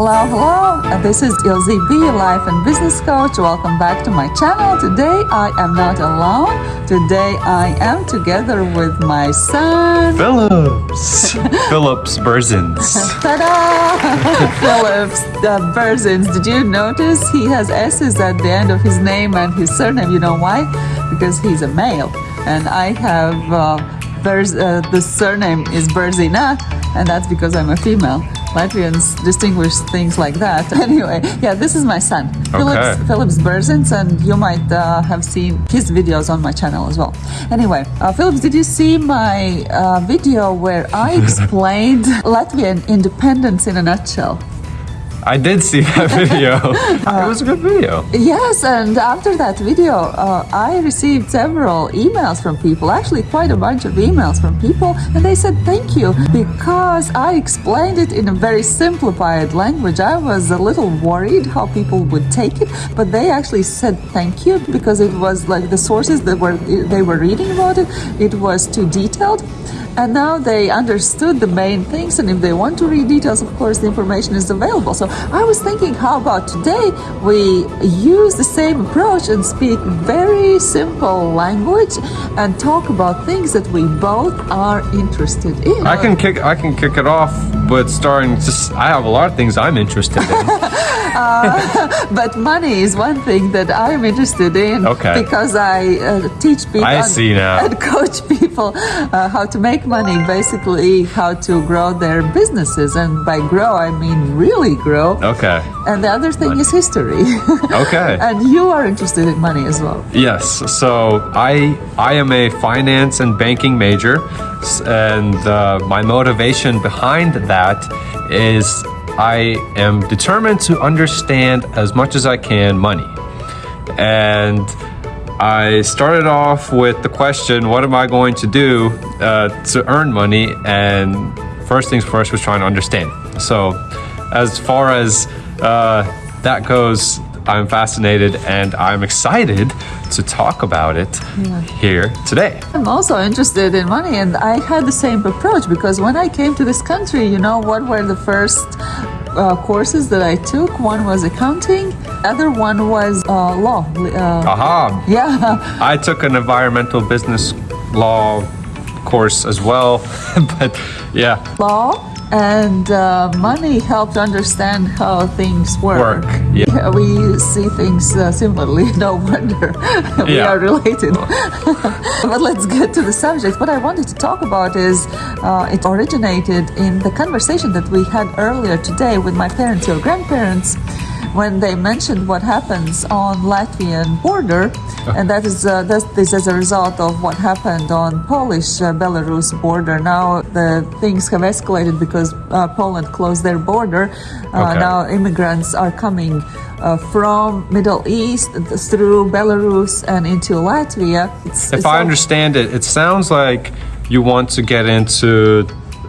Hello, hello. Uh, This is Ilze B, life and business coach. Welcome back to my channel. Today I am not alone. Today I am together with my son. Phillips. Phillips Berzins. Ta-da! Phillips uh, Berzins. Did you notice he has S's at the end of his name and his surname? You know why? Because he's a male, and I have uh, Berz, uh, the surname is Berzina, and that's because I'm a female. Latvians distinguish things like that. Anyway, yeah, this is my son, Okay. Phillips Berzins, and you might uh, have seen his videos on my channel as well. Anyway, uh, Phillips, did you see my uh, video where I explained Latvian independence in a nutshell? I did see that video. it was a good video. Yes, and after that video, uh, I received several emails from people, actually, quite a bunch of emails from people, and they said thank you because I explained it in a very simplified language. I was a little worried how people would take it, but they actually said thank you because it was like the sources that were they were reading about it, it was too detailed. And now they understood the main things, and if they want to read details, of course, the information is available. So I was thinking, how about today we use the same approach and speak very simple language and talk about things that we both are interested in. I can kick. I can kick it off but starting. Just, I have a lot of things I'm interested in. but money is one thing that I am interested in Okay. because I uh, teach people I and- and coach people uh, how to make money, basically how to grow their businesses. And by grow, I mean really grow. Okay. And the other thing is history. Okay. and you are interested in money as well. Yes. So I I am a finance and banking major, and uh, my motivation behind that is I am determined to understand as much as I can money, and I started off with the question, "What am I going to do uh, to earn money?" And first things first was trying to understand. So, as far as uh, that goes, I'm fascinated and I'm excited to talk about it here today. I'm also interested in money, and I had the same approach because when I came to this country, you know, what were the first uh, courses that I took? One was accounting, other one was uh, law. Uh, Aha! yeah, I took an environmental business law course as well, but yeah, law and uh, money helped understand how things work. Work, yeah. we see things uh, similarly. No wonder we Yeah. are related. but let's get to the subject. What I wanted to talk about is uh, it originated in the conversation that we had earlier today with my parents or grandparents. When they mentioned what happens on Latvian border, and that is uh, that's, this as a result of what happened on Polish uh, Belarus border. Now the things have escalated because uh, Poland closed their border. Uh, Okay. Now immigrants are coming uh, from Middle East through Belarus and into Latvia. It's, if it's I understand it, it sounds like you want to get into,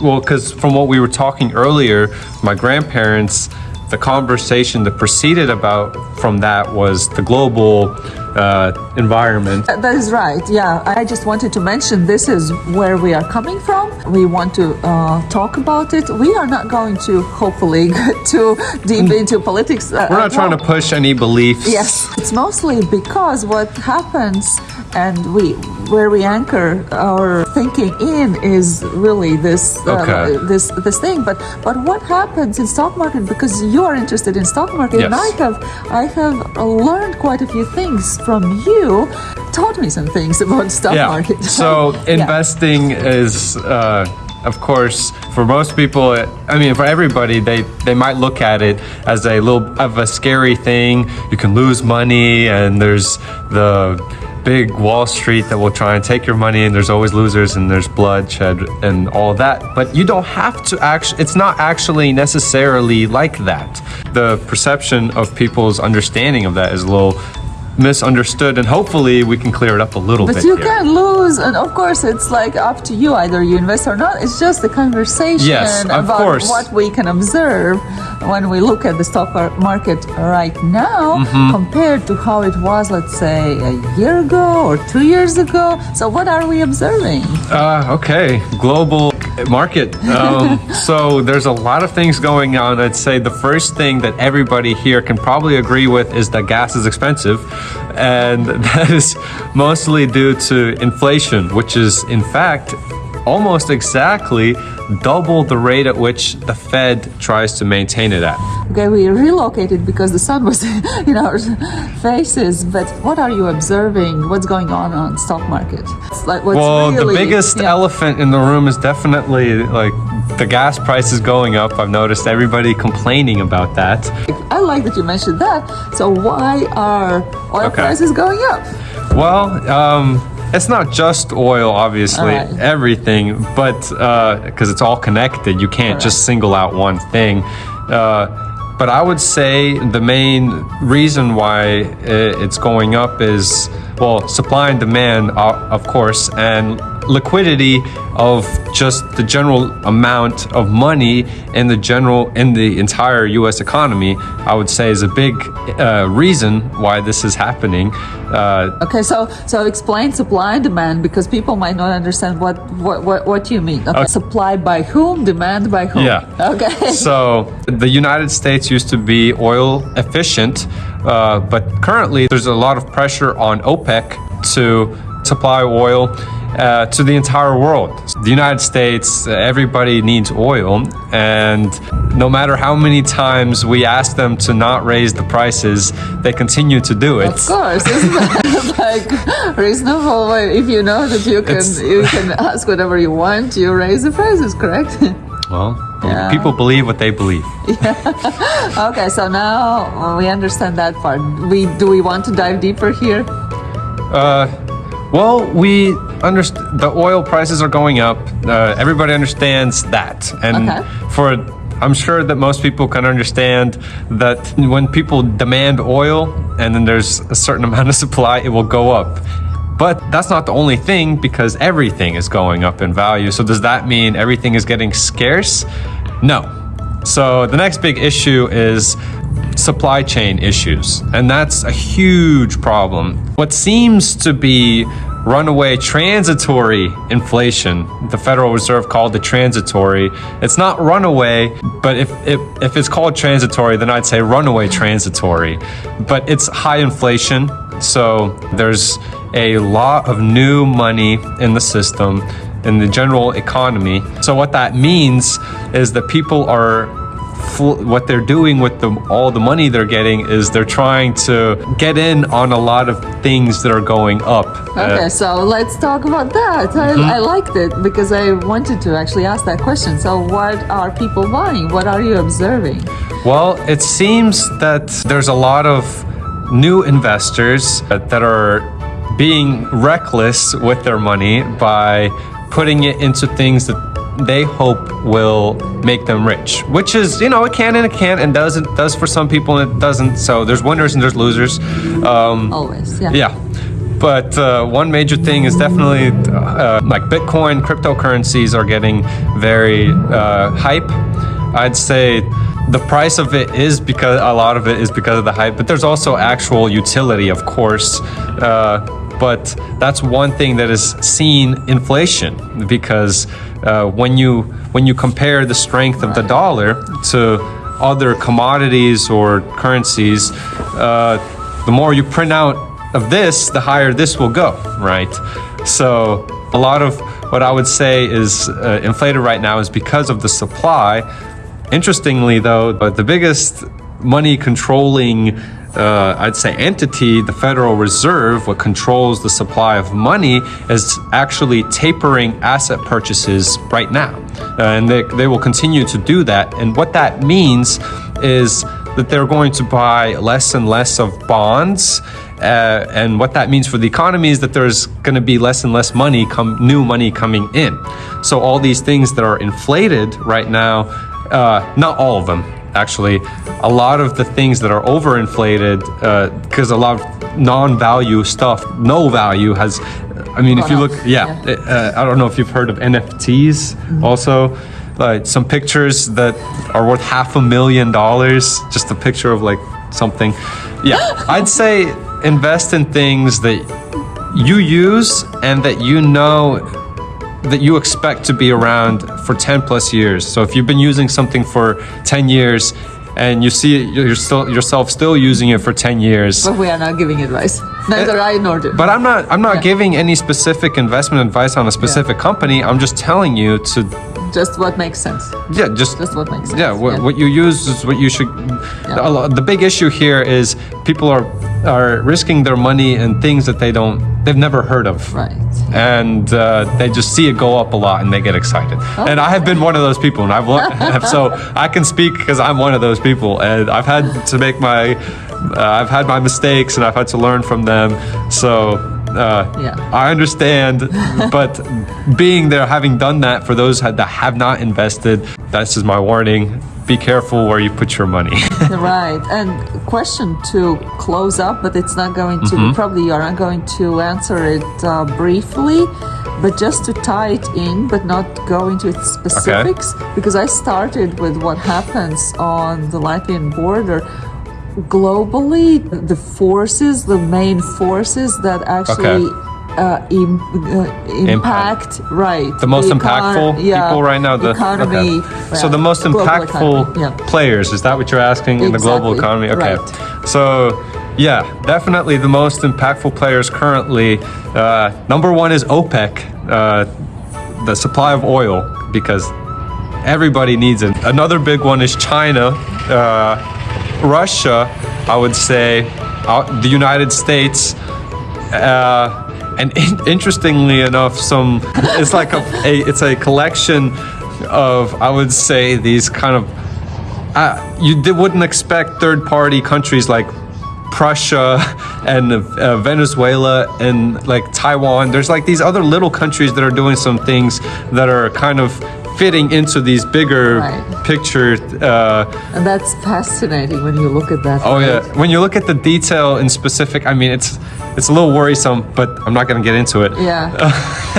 well, because from what we were talking earlier, my grandparents, the conversation that proceeded about from that was the global uh, environment. That is right. Yeah, I just wanted to mention this is where we are coming from. We want to uh, talk about it. We are not going to hopefully get too deep into politics. Uh, We're not trying to push any beliefs. Yes, it's mostly because what happens and we where we anchor our thinking in is really this uh, Okay. this this thing. But but what happens in stock market? Because you are interested in stock market, and I have I have learned quite a few things from you. Taught me some things about stock Yeah. market. So Yeah. investing is, uh, of course, for most people. I mean, for everybody, they they might look at it as a little of a scary thing. You can lose money, and there's the big Wall Street that will try and take your money, and there's always losers, and there's bloodshed, and all that. But you don't have to actually. It's not actually necessarily like that. The perception of people's understanding of that is a little misunderstood, and hopefully we can clear it up a little But bit. But you here. can lose, and of course, it's like up to you. Either you invest or not. It's just a conversation Yes, of about course. what we can observe when we look at the stock market right now Mm-hmm. compared to how it was, let's say, a year ago or two years ago. So, what are we observing? Uh, okay. Global Market. Um, so there's a lot of things going on. I'd say the first thing that everybody here can probably agree with is that gas is expensive. And that is mostly due to inflation, which is in fact almost exactly double the rate at which the Fed tries to maintain it at. Okay, we relocated because the sun was in our faces. But what are you observing? What's going on on stock market? Like well, really, the biggest yeah. elephant in the room is definitely like the gas prices going up. I've noticed everybody complaining about that. I like that you mentioned that. So why are oil okay. prices going up? Well, um, it's not just oil, obviously, right. everything, but because uh, it's all connected, you can't just single out one thing. Uh, but I would say the main reason why it's going up is well, supply and demand, uh, of course, and liquidity of just the general amount of money in the general in the entire U.S. economy, I would say is a big uh, reason why this is happening. Uh, okay, so so explain supply and demand because people might not understand what what what, what you mean. Okay. okay. supply by whom, demand by whom. Yeah. Okay. So the United States used to be oil efficient, uh, but currently there's a lot of pressure on OPEC to supply oil uh, to the entire world. The United States, uh, everybody needs oil, and no matter how many times we ask them to not raise the prices, they continue to do it. Of course, isn't that like reasonable? If you know that you can it's, you can ask whatever you want, you raise the prices, correct? Well, yeah. people believe what they believe. Yeah. okay, so now we understand that part. We do we want to dive deeper here? Uh, well, we understand the oil prices are going up. Uh, everybody understands that, and okay. for I'm sure that most people can understand that when people demand oil and then there's a certain amount of supply, it will go up. But that's not the only thing because everything is going up in value. So does that mean everything is getting scarce? No. So the next big issue is supply chain issues, and that's a huge problem. What seems to be runaway transitory inflation. The Federal Reserve called it transitory. It's not runaway, but if, if, if it's called transitory, then I'd say runaway transitory. But it's high inflation, so there's a lot of new money in the system in the general economy. So what that means is that people are what they're doing with the, all the money they're getting is they're trying to get in on a lot of things that are going up. Okay, uh, so let's talk about that. I, mm-hmm. I liked it because I wanted to actually ask that question. So, what are people buying? What are you observing? Well, it seems that there's a lot of new investors that are being reckless with their money by putting it into things that they hope will make them rich, which is, you know, it can and it can't and doesn't, does for some people and it doesn't. So there's winners and there's losers. Um, Always, yeah. Yeah. But uh, one major thing is definitely uh, like Bitcoin, cryptocurrencies are getting very uh, hype. I'd say the price of it is because a lot of it is because of the hype, but there's also actual utility, of course. Uh, but that's one thing that is seen inflation because uh, when you when you compare the strength of the dollar to other commodities or currencies, uh, the more you print out of this, the higher this will go, right? So a lot of what I would say is uh, inflated right now is because of the supply. Interestingly, though, but the biggest money controlling uh, I'd say entity, the Federal Reserve, what controls the supply of money, is actually tapering asset purchases right now. Uh, and they, they will continue to do that. And what that means is that they're going to buy less and less of bonds. Uh, and what that means for the economy is that there's going to be less and less money, come new money coming in. So all these things that are inflated right now, uh, not all of them, actually a lot of the things that are overinflated because uh, a lot of non-value stuff no value has i mean if you look yeah, yeah. Uh, i don't know if you've heard of nfts mm-hmm. also like some pictures that are worth half a million dollars just a picture of like something yeah i'd say invest in things that you use and that you know that you expect to be around for 10 plus years. So if you've been using something for 10 years and you see you're still yourself still using it for 10 years. But we are not giving advice. Neither uh, I nor do. But I'm not I'm not Yeah. giving any specific investment advice on a specific company. I'm just telling you to just what makes sense. yeah, just Just what makes sense. yeah, what, what you use is what you should. Lo- The big issue here is people are are risking their money in things that they don't they've never heard of. Right. And uh, they just see it go up a lot and they get excited. And I have been one of those people, and I've learned, so I can speak because I'm one of those people, and I've had to make my uh, I've had my mistakes and I've had to learn from them. So. Uh, Yeah. I understand, but being there, having done that, for those that have not invested, this is my warning. Be careful where you put your money. right. And question to close up, but it's not going to, Mm-hmm. probably you're not going to answer it uh, briefly, but just to tie it in, but not go into its specifics, because I started with what happens on the Latvian border. Globally, the forces, the main forces that actually uh, im- uh, impact, right? the most econ- impactful yeah, people right now. The economy. okay. So the most impactful yeah. players is that what you're asking in the global economy? Okay. right. So yeah, definitely the most impactful players currently. Uh, number one is OPEC, uh, the supply of oil, because everybody needs it. Another big one is China, uh, Russia. I would say uh, the United States. Uh, and in- interestingly enough, some it's like a, a it's a collection of I would say these kind of uh, you wouldn't expect third party countries like Prussia and uh, Venezuela and like Taiwan. There's like these other little countries that are doing some things that are kind of fitting into these bigger Right. picture. Uh, And that's fascinating when you look at that. Oh right? yeah, when you look at the detail in specific, I mean it's it's a little worrisome, but I'm not going to get into it. Yeah.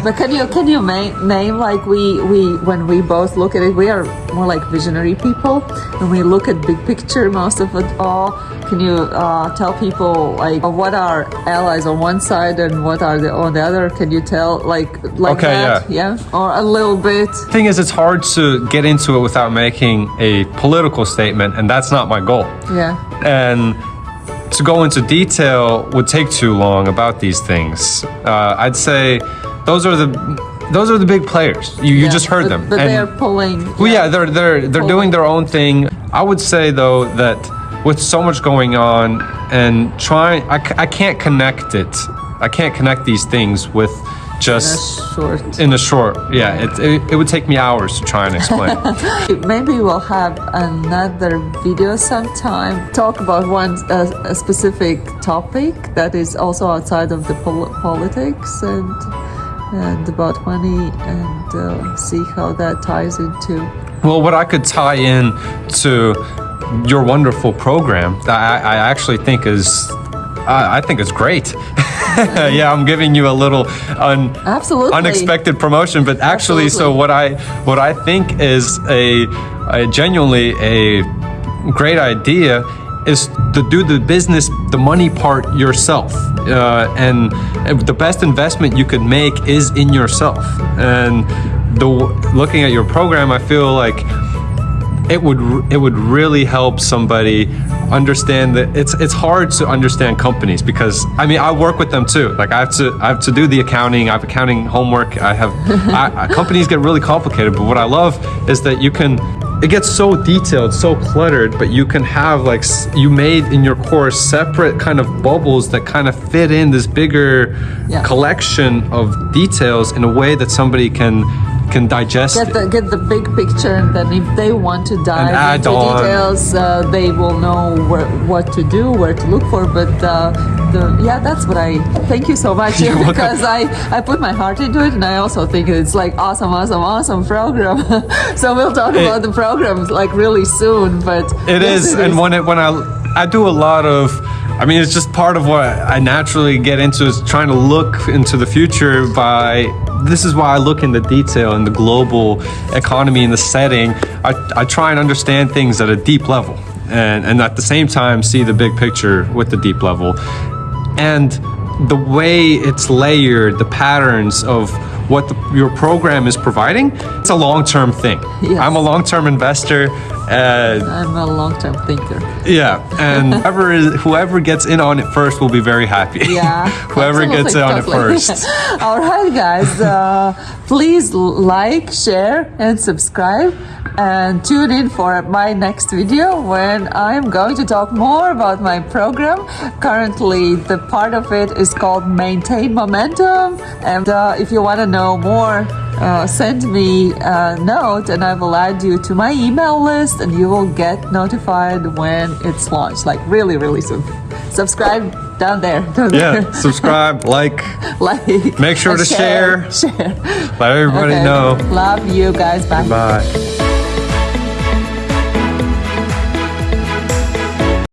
but can you can you ma- name like we we when we both look at it, we are more like visionary people. When we look at big picture, most of it all. Can you uh, tell people like what are allies on one side and what are the on the other? Can you tell like like Okay, that? Yeah. Or a little bit. thing is, it's hard to get into it without making a political statement, and that's not my goal. Yeah. And to go into detail would take too long about these things. Uh, I'd say those are the those are the big players. You, you just heard But- them. But And- they are pulling. Well, yeah, they're they're they're doing their own thing. I would say though that with so much going on and trying, I, I can't connect it. I can't connect these things with just in a short. Yeah, it, it it would take me hours to try and explain. Maybe we'll have another video sometime. Talk about one uh, a specific topic that is also outside of the pol- politics and and about money and uh, see how that ties into. Well, what I could tie in to your wonderful program, that I, I actually think is, I, I think it's great. yeah, I'm giving you a little un, Absolutely. unexpected promotion, but actually, so what I what I think is a, a genuinely a great idea is to do the business, the money part yourself, uh, and, and the best investment you could make is in yourself. And the looking at your program, I feel like it would it would really help somebody understand that it's it's hard to understand companies because I mean I work with them too like I have to I have to do the accounting I have accounting homework I have I, I- companies get really complicated but what I love is that you can it gets so detailed so cluttered but you can have like you made in your course separate kind of bubbles that kind of fit in this bigger Yeah. collection of details in a way that somebody can can digest Get it. the get the big picture, and then if they want to dive into details, uh, they will know where, what to do, where to look for. But uh, the yeah, that's what I thank you so much because I I put my heart into it, and I also think it's like awesome, awesome, awesome program. so we'll talk It- about the programs like really soon. But It yes, is, and when it when I I do a lot of, I mean, it's just part of what I naturally get into is trying to look into the future. By this is why I look in the detail in the global economy and the setting. I I try and understand things at a deep level, and and at the same time see the big picture with the deep level, and the way it's layered, the patterns of what the, your program is providing, it's a long term thing. Yes. I'm a long term investor. Uh, I'm a long-term thinker. Yeah, and whoever is, whoever gets in on it first will be very happy. Yeah. whoever gets in on it first. All right, guys. Uh, please like, share, and subscribe. And tune in for my next video when I'm going to talk more about my program. Currently, the part of it is called Maintain Momentum. And uh, if you want to know more, uh, send me a note and I will add you to my email list and you will get notified when it's launched, like really, really soon. Subscribe down there. down Yeah, there. subscribe, like, like Make sure to share. Share. let everybody Okay. know. Love you guys. Bye. Bye.